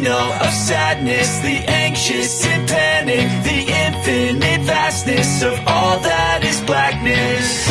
signal of sadness The anxious and panic The infinite vastness Of all that is blackness.